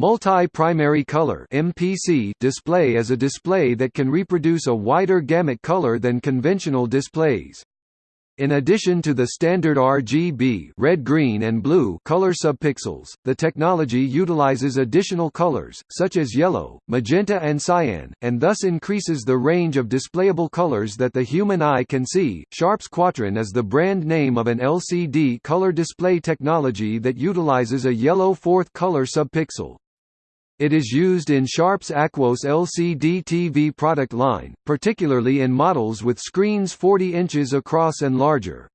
Multi-primary color (MPC) display is a display that can reproduce a wider gamut color than conventional displays. In addition to the standard RGB red, green, and blue color subpixels, the technology utilizes additional colors, such as yellow, magenta and cyan, and thus increases the range of displayable colors that the human eye can see. Sharps Quattron is the brand name of an LCD color display technology that utilizes a yellow fourth color subpixel. It is used in Sharp's Aquos LCD TV product line, particularly in models with screens 40 inches across and larger.